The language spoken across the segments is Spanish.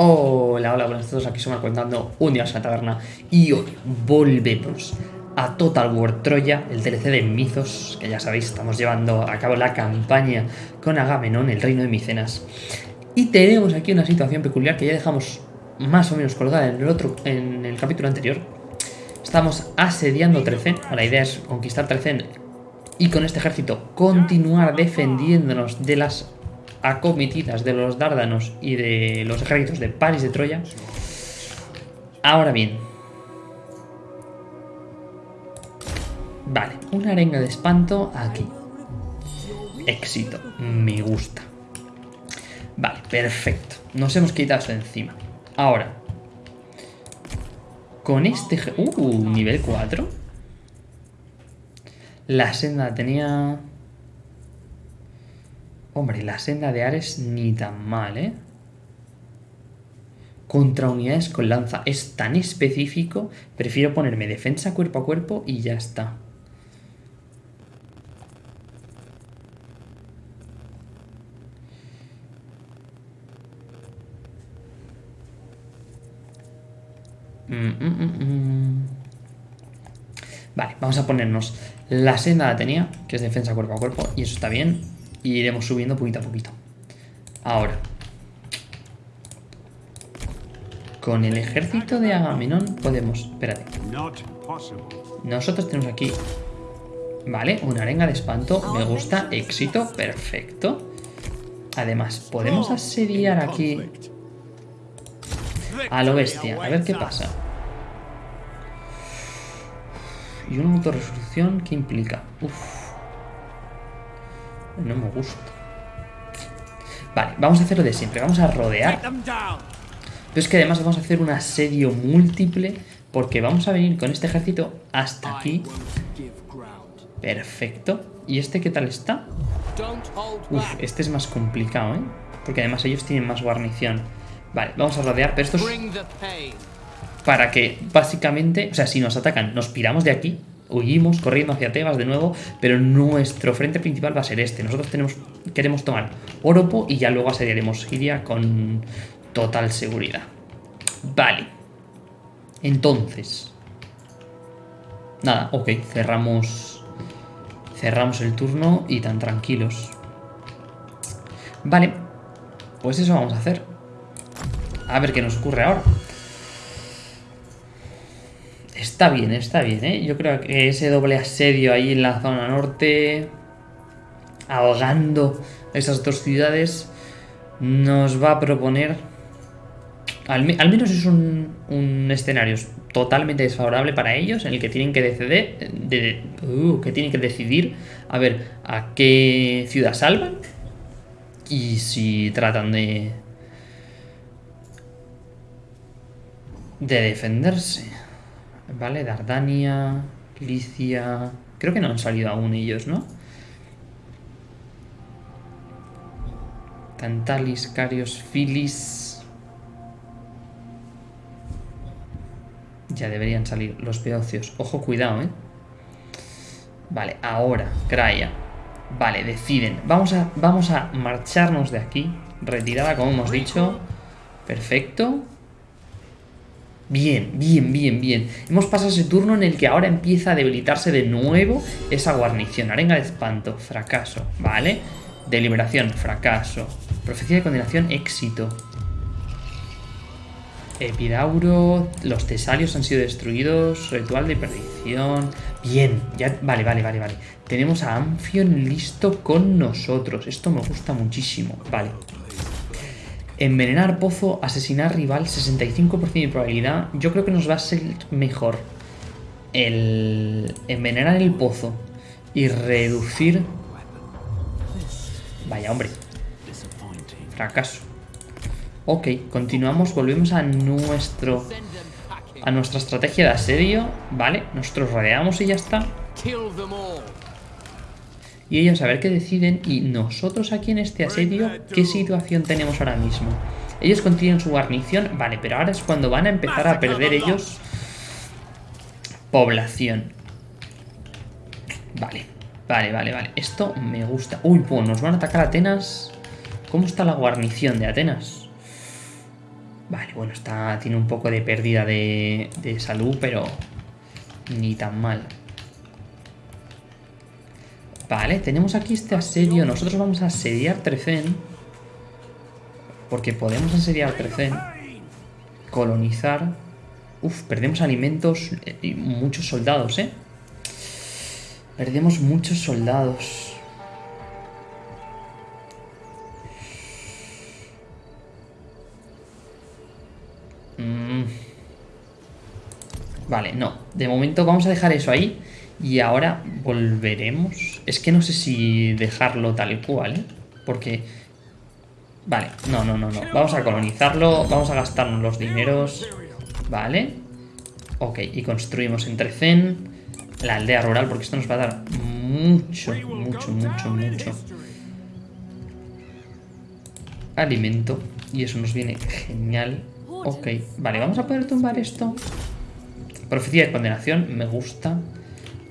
Hola, hola, buenas todos, aquí somos contando un día en la taberna y hoy volvemos a Total War Troya, el DLC de Mizos, que ya sabéis, estamos llevando a cabo la campaña con Agamenón, el reino de Micenas. Y tenemos aquí una situación peculiar que ya dejamos más o menos colgada en el otro, en el capítulo anterior. Estamos asediando Trecen, la idea es conquistar Trecen y con este ejército continuar defendiéndonos de las acometidas de los dárdanos y de los ejércitos de Paris de Troya. Ahora bien. Vale, una arenga de espanto aquí. Éxito, me gusta. Vale, perfecto. Nos hemos quitado esto encima. Ahora. Con este... Uh, nivel 4. La senda tenía... Hombre, la senda de Ares ni tan mal, ¿eh? Contra unidades con lanza. Es tan específico. Prefiero ponerme defensa cuerpo a cuerpo y ya está. Mm, mm, mm, vale, vamos a ponernos la senda la tenía, que es defensa cuerpo a cuerpo, y eso está bien. Y iremos subiendo poquito a poquito. Ahora. Con el ejército de Agamenón podemos... Espérate. Nosotros tenemos aquí... Vale, una arenga de espanto. Me gusta. Éxito. Perfecto. Además, podemos asediar aquí... A lo bestia. A ver qué pasa. Y una autorresolución, ¿qué implica? Uf. No me gusta. Vale, vamos a hacerlo de siempre. Vamos a rodear. Pero es que además vamos a hacer un asedio múltiple porque vamos a venir con este ejército hasta aquí. Perfecto. ¿Y este qué tal está? Uf, este es más complicado, ¿eh? Porque además ellos tienen más guarnición. Vale, vamos a rodear, pero esto es para que básicamente, o sea, si nos atacan, nos piramos de aquí huimos corriendo hacia Tebas de nuevo, pero nuestro frente principal va a ser este. Nosotros queremos tomar Oropo y ya luego asediaremos Giria con total seguridad. Vale. Entonces. Nada, ok, cerramos. Cerramos el turno y tan tranquilos. Vale. Pues eso vamos a hacer. A ver qué nos ocurre ahora. Está bien, está bien, ¿eh? Yo creo que ese doble asedio ahí en la zona norte, ahogando esas dos ciudades, nos va a proponer... Al, menos es un, escenario totalmente desfavorable para ellos, en el que tienen que decidir, de, uh, que tienen que decidir a ver a qué ciudad salvan y si tratan de de defenderse. Vale, Dardania, Licia... Creo que no han salido aún ellos, ¿no? Tantalis, Carios, Filis... Ya deberían salir los peocios. Ojo, cuidado, ¿eh? Vale, ahora, Craya. Vale, deciden. Vamos a, vamos a marcharnos de aquí. Retirada, como hemos dicho. Perfecto. Bien, bien, bien, bien. Hemos pasado ese turno en el que ahora empieza a debilitarse de nuevo esa guarnición. Arenga de espanto, fracaso, ¿vale? Deliberación, fracaso. Profecía de condenación, éxito. Epidauro, los tesalios han sido destruidos, ritual de perdición. Bien, ya, vale, vale, vale, vale. Tenemos a Amphion listo con nosotros. Esto me gusta muchísimo. Vale. Envenenar pozo, asesinar rival, 65% de probabilidad. Yo creo que nos va a ser mejor el envenenar el pozo y reducir... Vaya, hombre. Fracaso. Ok, continuamos, volvemos a nuestro... A nuestra estrategia de asedio, ¿vale? Nosotros rodeamos y ya está y ellos a ver qué deciden y nosotros aquí en este asedio, ¿qué situación tenemos ahora mismo? Ellos continúan su guarnición, vale, pero ahora es cuando van a empezar a perder ellos población. Vale, vale, vale, vale, esto me gusta. Uy, pues nos van a atacar Atenas. ¿Cómo está la guarnición de Atenas? Vale, bueno, está, tiene un poco de pérdida de salud, pero ni tan mal. Vale, tenemos aquí este asedio. Nosotros vamos a asediar Trecen. Porque podemos asediar Trecen. Colonizar. Uf, perdemos alimentos y muchos soldados, ¿eh? Perdemos muchos soldados. Mm. Vale, no. De momento vamos a dejar eso ahí. Y ahora volveremos. Es que no sé si dejarlo tal cual, ¿eh? Porque... Vale, no, no, no, no. Vamos a colonizarlo, vamos a gastarnos los dineros. Vale. Ok, y construimos entre Zen la aldea rural, porque esto nos va a dar mucho, mucho, mucho, mucho alimento. Y eso nos viene genial. Ok, vale, vamos a poder tumbar esto. Profecía de condenación, me gusta.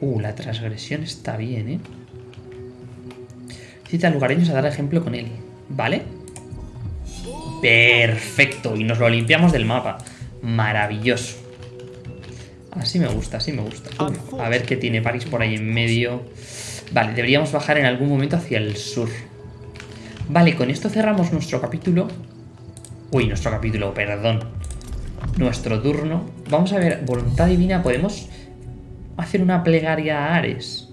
Uh, la transgresión está bien, ¿eh? Cita a lugareños a dar ejemplo con él. ¿Vale? Perfecto. Y nos lo limpiamos del mapa. Maravilloso. Así me gusta, así me gusta. a ver qué tiene París por ahí en medio. Vale, deberíamos bajar en algún momento hacia el sur. Vale, con esto cerramos nuestro capítulo. Uy, nuestro capítulo, perdón. Nuestro turno. Vamos a ver, voluntad divina, podemos hacer una plegaria a Ares.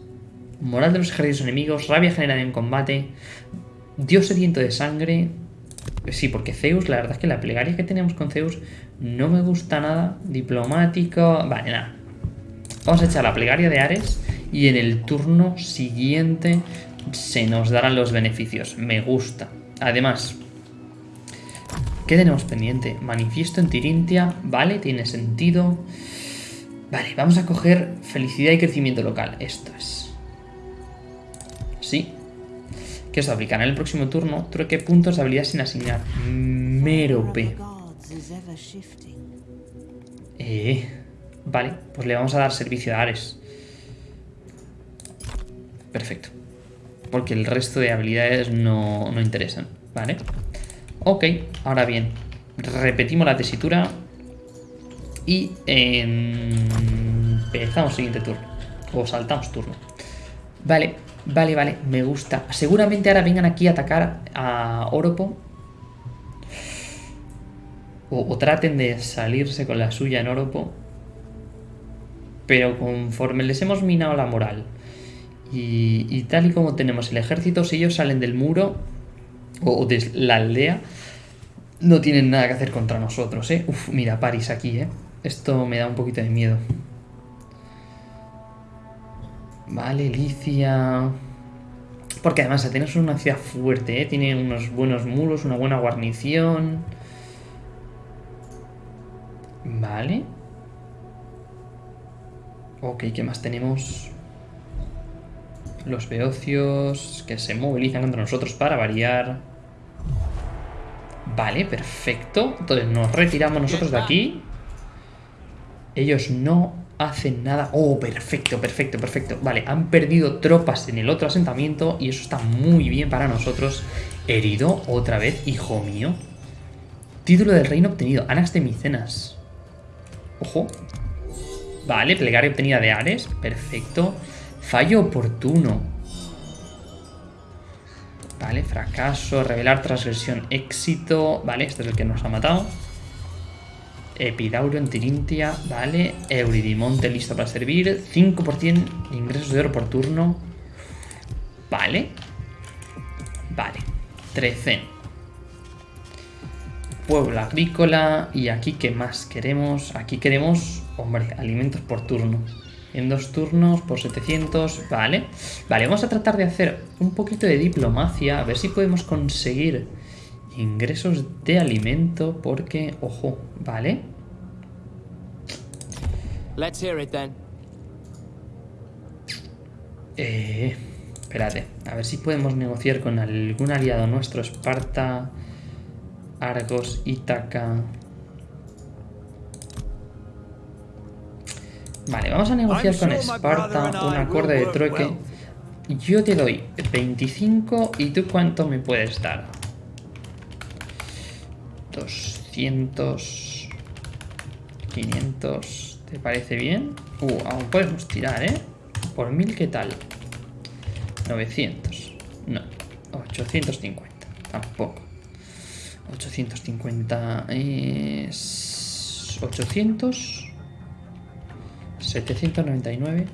Moral de los ejércitos enemigos, rabia generada en combate, Dios sediento de sangre. Sí, porque Zeus, la verdad es que la plegaria que tenemos con Zeus no me gusta nada. Diplomático. Vale, nada. Vamos a echar la plegaria de Ares y en el turno siguiente se nos darán los beneficios. Me gusta. Además, ¿qué tenemos pendiente? Manifiesto en Tirintia. Vale, tiene sentido. Vale, vamos a coger felicidad y crecimiento local. Esto es. Sí. Que os aplicará en el próximo turno. Trueque puntos de habilidad sin asignar. Merope. Eh. Vale, pues le vamos a dar servicio a Ares. Perfecto. Porque el resto de habilidades no, no interesan. Vale. Ok, ahora bien. Repetimos la tesitura y empezamos siguiente turno. O saltamos turno. Vale, vale, vale, me gusta. Seguramente ahora vengan aquí a atacar a Oropo. O, traten de salirse con la suya en Oropo. Pero conforme les hemos minado la moral y, tal y como tenemos el ejército, si ellos salen del muro o de la aldea, no tienen nada que hacer contra nosotros, ¿eh? Uf, mira, París aquí, ¿eh? Esto me da un poquito de miedo. Vale, Licia... Porque además Atenas es una ciudad fuerte, ¿eh? Tiene unos buenos muros, una buena guarnición... Vale. Ok, ¿qué más tenemos? Los beocios que se movilizan contra nosotros para variar. Vale, perfecto. Entonces nos retiramos nosotros de aquí. Ellos no hacen nada. Oh, perfecto, perfecto, perfecto. Vale, han perdido tropas en el otro asentamiento y eso está muy bien para nosotros. Herido otra vez, hijo mío. Título del reino obtenido. Anax de Micenas. Ojo. Vale, plegaria obtenida de Ares. Perfecto. Fallo oportuno. Vale, fracaso, revelar transgresión, éxito. Vale, este es el que nos ha matado. Epidauro en Tirintia, vale. Euridimonte listo para servir. 5% de ingresos de oro por turno. Vale. Vale. 13. Pueblo agrícola. Y aquí, ¿qué más queremos? Aquí queremos, hombre, alimentos por turno. En dos turnos por 700, vale. Vale, vamos a tratar de hacer un poquito de diplomacia. A ver si podemos conseguir Ingresos de alimento porque, ojo, ¿vale? Let's hear it then. Eh, espérate, a ver si podemos negociar con algún aliado nuestro, Esparta, Argos, Ítaca. Vale, vamos a negociar con Esparta un acuerdo de trueque. Yo te doy 25 y tú cuánto me puedes dar. 600... 500... ¿Te parece bien? Uh, aún podemos tirar, ¿eh? Por 1000, ¿qué tal? 900. No. 850. Tampoco. 850 es... 800... 799...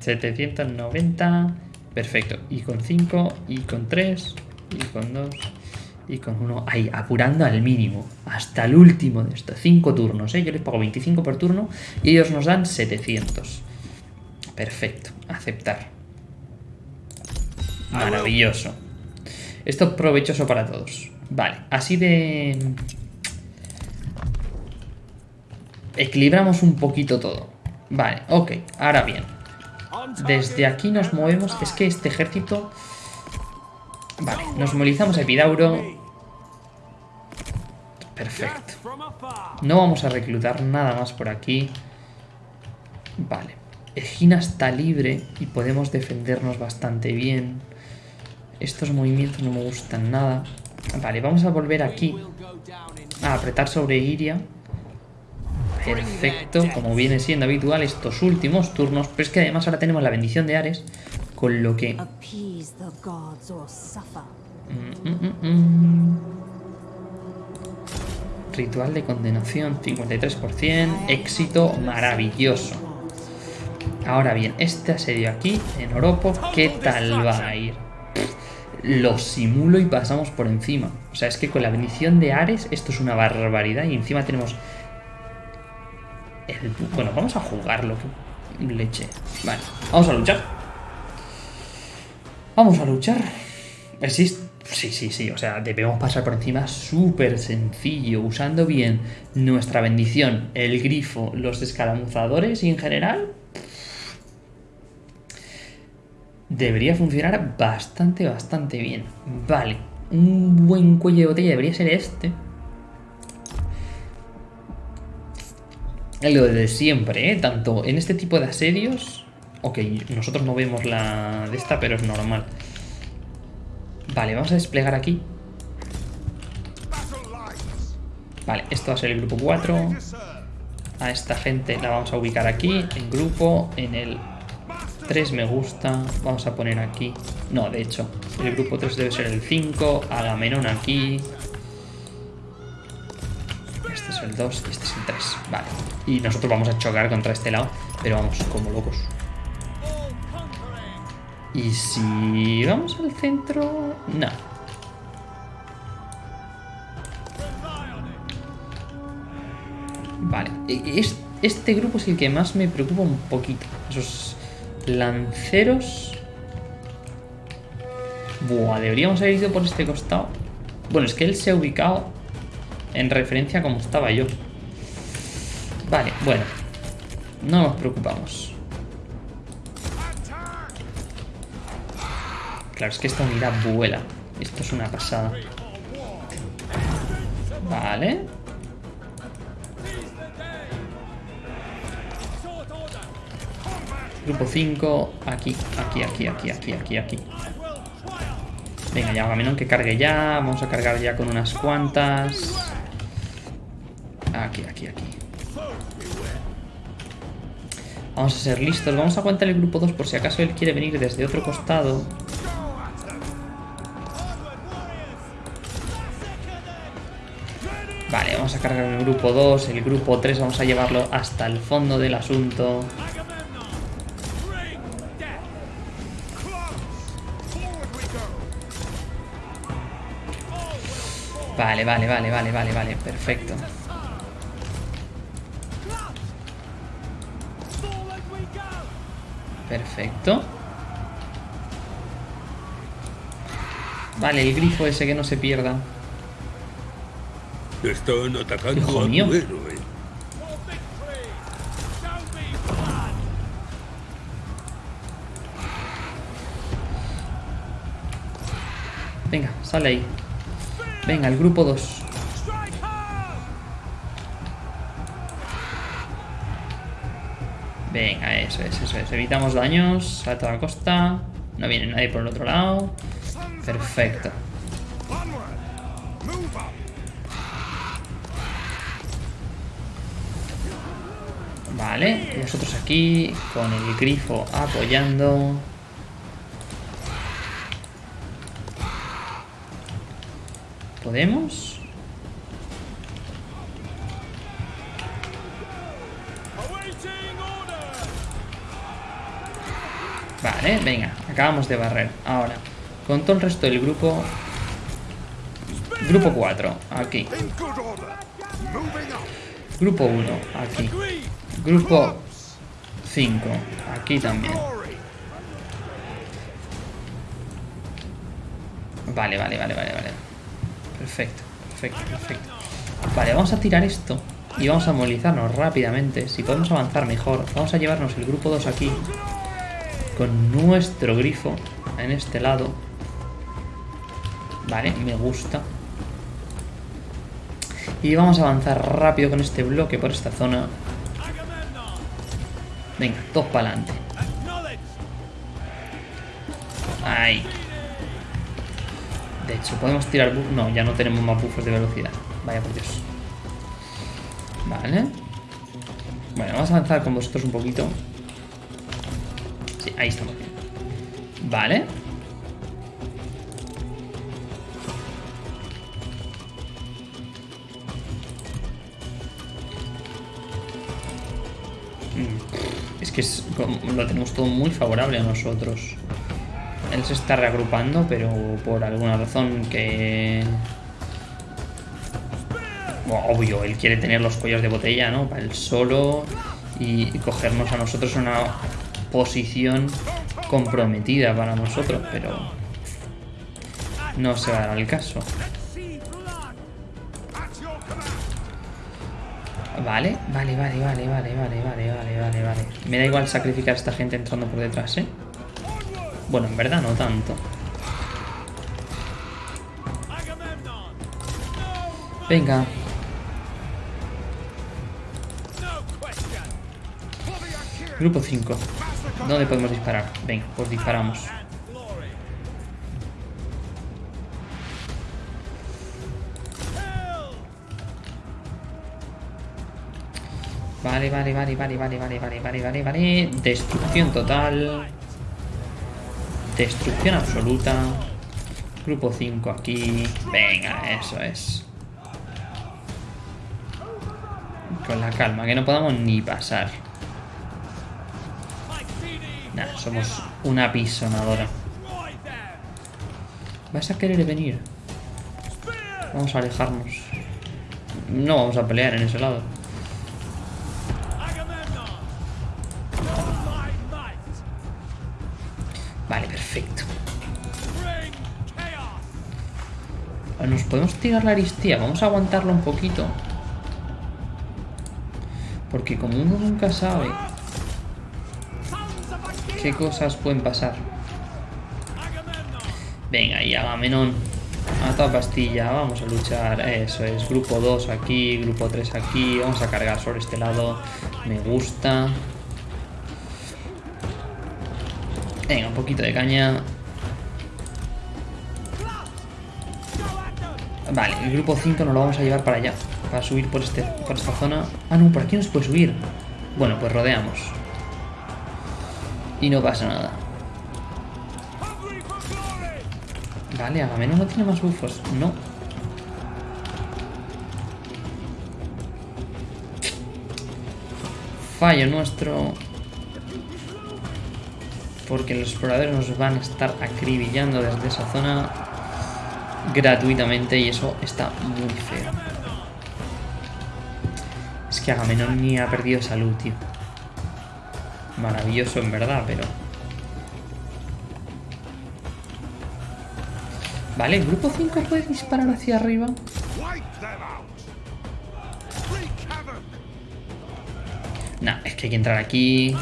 790... Perfecto. Y con 5, y con 3, y con 2, y con 1. Ahí, apurando al mínimo. Hasta el último de estos. 5 turnos, ¿eh? Yo les pago 25 por turno y ellos nos dan 700. Perfecto. Aceptar. Maravilloso. Esto es provechoso para todos. Vale, así de... Equilibramos un poquito todo. Vale, ok. Ahora bien. Desde aquí nos movemos. Es que este ejército... Vale, nos movilizamos a Epidauro. Perfecto. No vamos a reclutar nada más por aquí. Vale. Egina está libre y podemos defendernos bastante bien. Estos movimientos no me gustan nada. Vale, vamos a volver aquí. A apretar sobre Iria. Perfecto, como viene siendo habitual estos últimos turnos. Pero es que además ahora tenemos la bendición de Ares. Con lo que... Mm, mm, mm, Ritual de condenación, 53%. Éxito maravilloso. Ahora bien, este asedio aquí, en Oropo, ¿qué tal va a ir? Lo simulo y pasamos por encima. O sea, es que con la bendición de Ares esto es una barbaridad. Y encima tenemos... Bueno, vamos a jugarlo. Leche. Vale, vamos a luchar. Vamos a luchar. Existe... Sí, sí, sí, o sea, debemos pasar por encima súper sencillo, usando bien nuestra bendición, el grifo, los escaramuzadores y en general debería funcionar bastante, bastante bien. Vale, un buen cuello de botella debería ser este. Lo de siempre, ¿eh? Tanto en este tipo de asedios... Ok, nosotros no vemos la de esta, pero es normal. Vale, vamos a desplegar aquí. Vale, esto va a ser el grupo 4. A esta gente la vamos a ubicar aquí, en grupo, en el 3 me gusta. Vamos a poner aquí. No, de hecho, el grupo 3 debe ser el 5. Agamenón aquí. Este es el 2 y este es el 3. Vale. Y nosotros vamos a chocar contra este lado. Pero vamos como locos. Y si vamos al centro... No. Vale. E, este grupo es el que más me preocupa un poquito. Esos Lanceros. Buah, deberíamos haber ido por este costado. Bueno, es que él se ha ubicado en referencia a cómo estaba yo. Vale, bueno. No nos preocupamos. Claro, es que esta unidad vuela. Esto es una pasada. Vale. Grupo 5, aquí, aquí, aquí, aquí, aquí, aquí, aquí. Venga, ya, Agamenón que cargue ya. Vamos a cargar ya con unas cuantas. Aquí, aquí, aquí. Vamos a ser listos. Vamos a aguantar el grupo 2 por si acaso él quiere venir desde otro costado. Vamos a cargar el grupo 2. El grupo 3 vamos a llevarlo hasta el fondo del asunto. Vale, vale, vale, vale, vale, vale, perfecto. Perfecto. Vale, el grifo ese que no se pierda. Están atacando Hijo mío. Venga, sale ahí. Venga, el grupo 2. Venga, eso es, eso es. Evitamos daños a toda costa. No viene nadie por el otro lado. Perfecto. Nosotros aquí con el grifo apoyando. ¿Podemos? Vale, venga, acabamos de barrer. Ahora, con todo el resto del grupo... Grupo 4, aquí. Grupo 1, aquí. Grupo 5, aquí también. Vale, vale, vale, vale, vale. Perfecto, perfecto, perfecto. Vale, vamos a tirar esto y vamos a movilizarnos rápidamente. Si podemos avanzar mejor, vamos a llevarnos el grupo 2 aquí con nuestro grifo en este lado. Vale, me gusta. Y vamos a avanzar rápido con este bloque por esta zona. Venga, todos para adelante. Ahí. De hecho, podemos tirar. No, ya no tenemos más buffos de velocidad. Vaya por Dios. Vale. Bueno, vamos a avanzar con vosotros un poquito. Sí, ahí estamos bien. Vale. Mm, es que lo tenemos todo muy favorable a nosotros. Él se está reagrupando, pero por alguna razón que... obvio, él quiere tener los cuellos de botella, ¿no? Para él solo y cogernos a nosotros una posición comprometida para nosotros, pero no se va a dar el caso. Vale, vale, vale, vale, vale, vale, vale, vale, vale, vale. Me da igual sacrificar a esta gente entrando por detrás, ¿eh? Bueno, en verdad no tanto. Venga. Grupo 5. ¿Dónde podemos disparar? Venga, pues disparamos. Vale, vale, vale, vale, vale, vale, vale, vale, vale, vale. Destrucción total. Destrucción absoluta. Grupo 5 aquí. Venga, eso es. Con la calma, que no podamos ni pasar. Nah, somos una pisonadora. ¿Vas a querer venir? Vamos a alejarnos. No vamos a pelear en ese lado. Tirar la aristía. Vamos a aguantarlo un poquito. Porque como uno nunca sabe qué cosas pueden pasar. Venga, y Agamenón. A toda pastilla, vamos a luchar. Eso es, grupo 2 aquí, grupo 3 aquí. Vamos a cargar sobre este lado. Me gusta. Venga, un poquito de caña. Vale, el grupo 5 nos lo vamos a llevar para allá. Para subir por, este, por esta zona. Ah, no, por aquí no se puede subir. Bueno, pues rodeamos. Y no pasa nada. Vale, menos no tiene más bufos. No. Fallo nuestro. Porque los exploradores nos van a estar acribillando desde esa zona gratuitamente y eso está muy feo. Es que Agamenón ni ha perdido salud, tío. Maravilloso en verdad, pero... Vale, el grupo 5 puede disparar hacia arriba. Nah, es que hay que entrar aquí.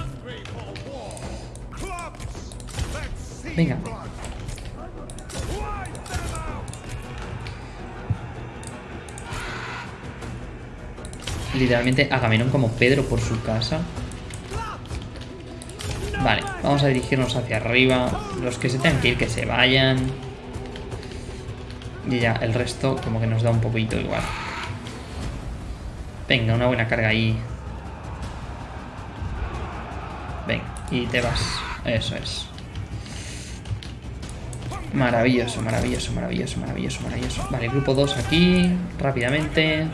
Venga. Literalmente Agamenón como Pedro por su casa. Vale, vamos a dirigirnos hacia arriba. Los que se tengan que ir, que se vayan. Y ya, el resto como que nos da un poquito igual. Venga, una buena carga ahí. y te vas. Eso es. Maravilloso, maravilloso, maravilloso, maravilloso, maravilloso. Vale, grupo 2 aquí, rápidamente.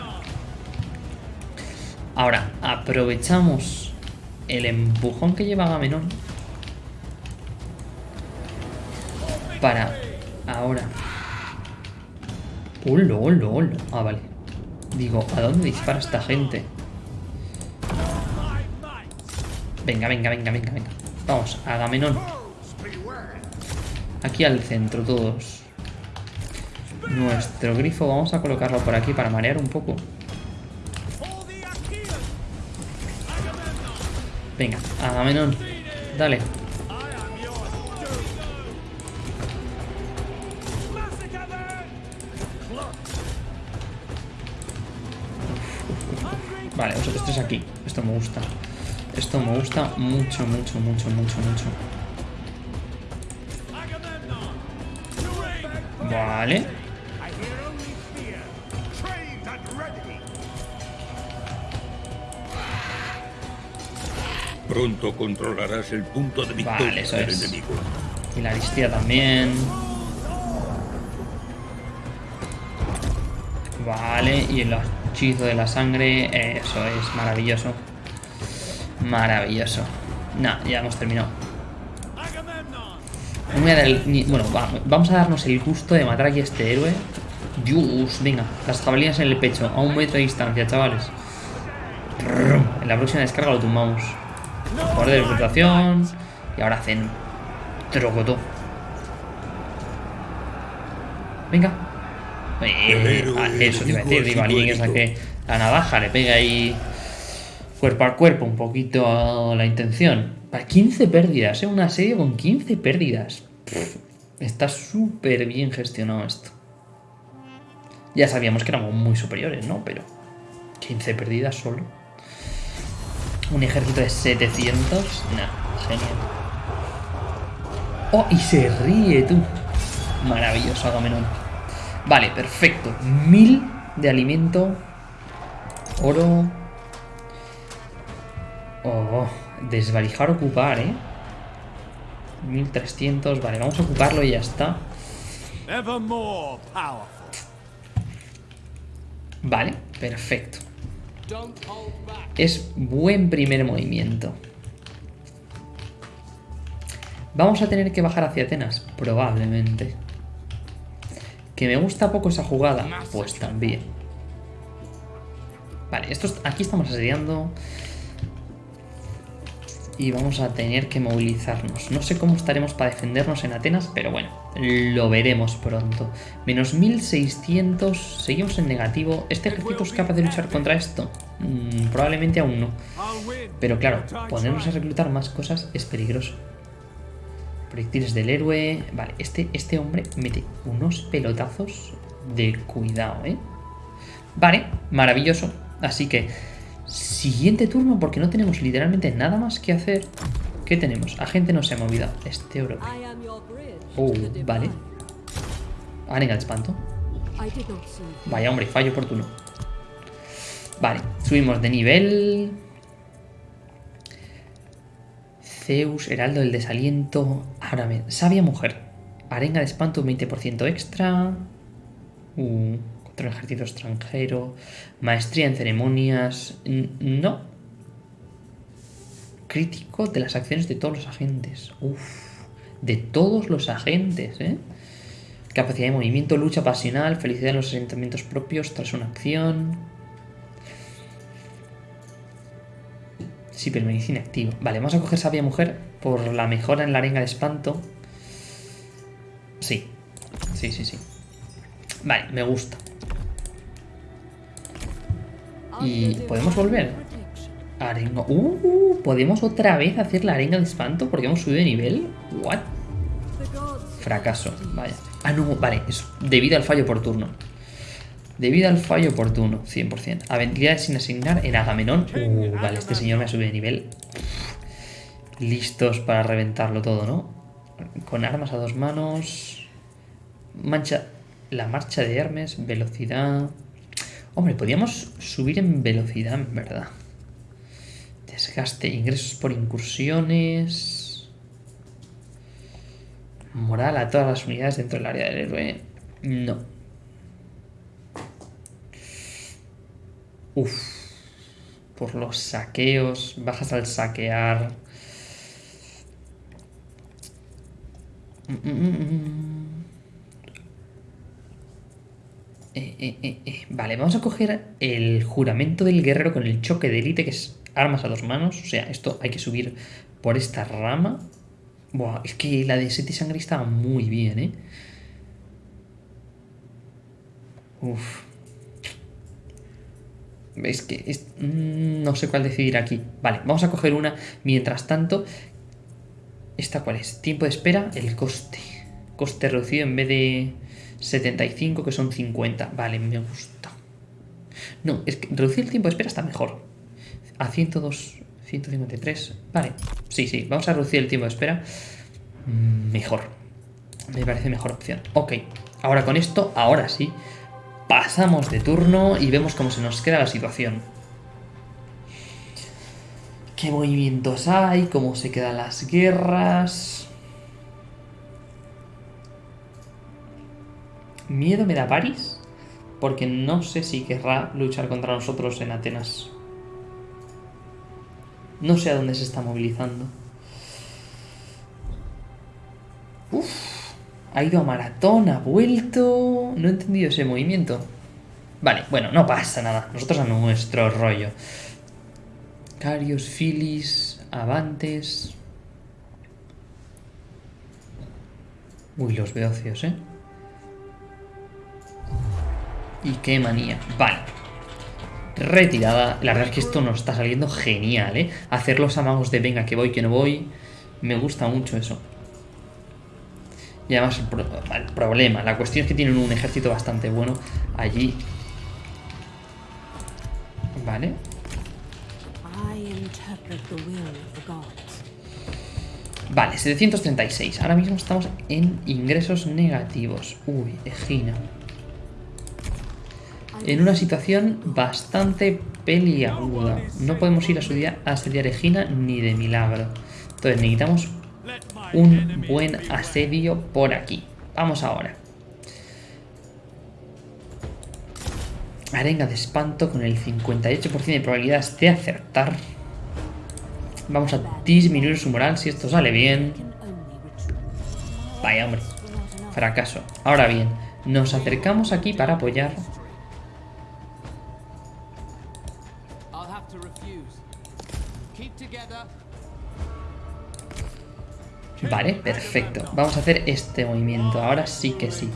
Ahora, aprovechamos el empujón que lleva Agamenón para ahora. ¡Hola, hola, hola! Ah, vale. Digo, ¿a dónde dispara esta gente? Venga, venga, venga, venga, venga. Vamos, Agamenón. Aquí al centro, todos. Nuestro grifo, vamos a colocarlo por aquí para marear un poco. Venga, Agamenón. Dale. Vale, vosotros tres aquí. Esto me gusta. Esto me gusta mucho, mucho, mucho, mucho, mucho. Vale. Pronto controlarás el punto de victoria vale, eso del es. enemigo. Y la listía también. Vale, y el hechizo de la sangre. Eso es maravilloso. Maravilloso. Nah, ya hemos terminado. No voy a dar el- ni- bueno, va- vamos a darnos el gusto de matar aquí a este héroe. Dios, venga, las jabalinas en el pecho, a un metro de distancia, chavales. En la próxima descarga lo tumbamos. Poder de reputación. Y ahora hacen trocotó. Venga. Eh, ah, eso te iba a decir, digo, alguien que saque la navaja, le pega ahí cuerpo a cuerpo un poquito la intención. Para 15 pérdidas, ¿eh? Una serie con 15 pérdidas. Pff, está súper bien gestionado esto. Ya sabíamos que éramos muy superiores, ¿no? Pero 15 pérdidas solo. Un ejército de 700. Nah, genial. Oh, y se ríe tú. Maravilloso, Agamenón. Vale, perfecto. Mil de alimento. Oro. Oh, desvalijar, ocupar, ¿eh? 1300. Vale, vamos a ocuparlo y ya está. Vale, perfecto. Es buen primer movimiento. ¿Vamos a tener que bajar hacia Atenas? Probablemente. ¿Que me gusta poco esa jugada? Pues también. Vale, esto es- aquí estamos asediando. Y vamos a tener que movilizarnos. No sé cómo estaremos para defendernos en Atenas, pero bueno, lo veremos pronto. Menos 1600, seguimos en negativo. ¿Este ejército es capaz de luchar contra esto? Mm, probablemente aún no. Pero claro, ponernos a reclutar más cosas es peligroso. Proyectiles del héroe. Vale, este, este hombre mete unos pelotazos de cuidado, ¿eh? Vale, maravilloso. Así que, siguiente turno, porque no tenemos literalmente nada más que hacer. ¿Qué tenemos? Agente no se ha movido. Este europeo. Oh, vale. Arenga de espanto. Vaya hombre, fallo oportuno. Vale, subimos de nivel. Zeus, Heraldo del Desaliento. Ahora me. Sabia Mujer. Arenga de espanto, un 20% extra. Uh, el ejército extranjero. Maestría en ceremonias. No. Crítico de las acciones de todos los agentes. Uf. De todos los agentes, ¿eh? Capacidad de movimiento, lucha pasional, felicidad en los asentamientos propios tras una acción. Sí, pero medicina activa. Vale, vamos a coger sabia mujer por la mejora en la arenga de espanto. Sí, sí, sí, sí. Vale, me gusta. Y podemos volver. Arenga. Uh, ¿podemos otra vez hacer la arenga de espanto porque hemos subido de nivel? What? Fracaso, vaya. Ah, no, vale, debido al fallo por turno. Debido al fallo por turno, 100%. Habilidades sin asignar en Agamenón. Uh, vale, este señor me ha subido de nivel. Listos para reventarlo todo, ¿no? Con armas a dos manos. Mancha. La marcha de Hermes, velocidad. Hombre, podríamos subir en velocidad, en verdad. Desgaste, ingresos por incursiones. Moral a todas las unidades dentro del área del héroe. No. Uf. Por los saqueos. Bajas al saquear. Mm, mm, mm, eh, eh, eh, vale, vamos a coger el juramento del guerrero con el choque de élite, que es armas a dos manos. O sea, esto hay que subir por esta rama. Buah, es que la de Seti Sangre estaba muy bien, ¿eh? Uf. Es que mm, no sé cuál decidir aquí. Vale, vamos a coger una. Mientras tanto, ¿esta cuál es? Tiempo de espera, el coste. Coste reducido en vez de 75, que son 50. Vale, me gusta. No, es que reducir el tiempo de espera está mejor. A 102, 153. Vale, sí, sí, vamos a reducir el tiempo de espera. Mejor. Me parece mejor opción. Ok, ahora con esto, ahora sí, pasamos de turno y vemos cómo se nos queda la situación. ¿Qué movimientos hay? ¿Cómo se quedan las guerras? Miedo me da París, porque no sé si querrá luchar contra nosotros en Atenas. No sé a dónde se está movilizando. Uf, ha ido a maratón, ha vuelto... No he entendido ese movimiento. Vale, bueno, no pasa nada. Nosotros a nuestro rollo. Carios, Filis, Avantes... Uy, los beocios, ¿eh? Y qué manía. Vale. Retirada. La verdad es que esto nos está saliendo genial, ¿eh? Hacer los amagos de venga, que voy, que no voy. Me gusta mucho eso. Y además el, problema, la cuestión es que tienen un ejército bastante bueno allí. Vale. Vale, 736. Ahora mismo estamos en ingresos negativos. Uy, Egina en una situación bastante peliaguda. No podemos ir a, asediar, a asediar Egina ni de milagro. Entonces necesitamos un buen asedio por aquí. Vamos ahora. Arenga de espanto con el 58% de probabilidades de acertar. Vamos a disminuir su moral si esto sale bien. Vaya, hombre. Fracaso. Ahora bien, nos acercamos aquí para apoyar Vale, perfecto. Vamos a hacer este movimiento. Ahora sí que sí.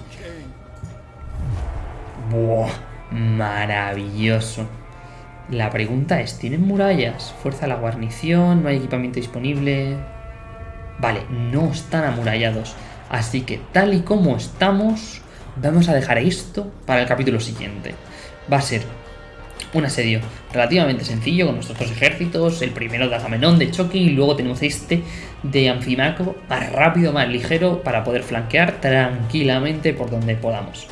Buah, maravilloso. La pregunta es, ¿tienen murallas? Fuerza la guarnición, no hay equipamiento disponible... Vale, no están amurallados. Así que tal y como estamos, vamos a dejar esto para el capítulo siguiente. Va a ser un asedio relativamente sencillo con nuestros dos ejércitos, el primero de Agamenón de choque y luego tenemos este de Anfimaco más rápido, más ligero para poder flanquear tranquilamente por donde podamos.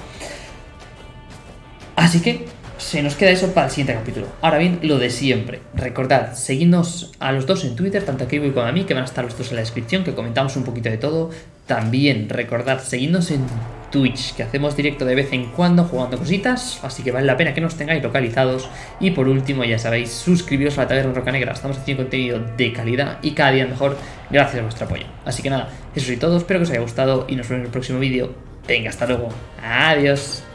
Así que se nos queda eso para el siguiente capítulo. Ahora bien, lo de siempre. Recordad, seguidnos a los dos en Twitter, tanto a Kiwi como a mí, que van a estar los dos en la descripción, que comentamos un poquito de todo. También recordad, seguidnos en Twitch, que hacemos directo de vez en cuando jugando cositas, así que vale la pena que nos tengáis localizados. Y por último, ya sabéis, suscribiros a la Taberna Roca Negra, estamos haciendo contenido de calidad y cada día mejor gracias a vuestro apoyo. Así que nada, eso es todo, espero que os haya gustado y nos vemos en el próximo vídeo. Venga, hasta luego. Adiós.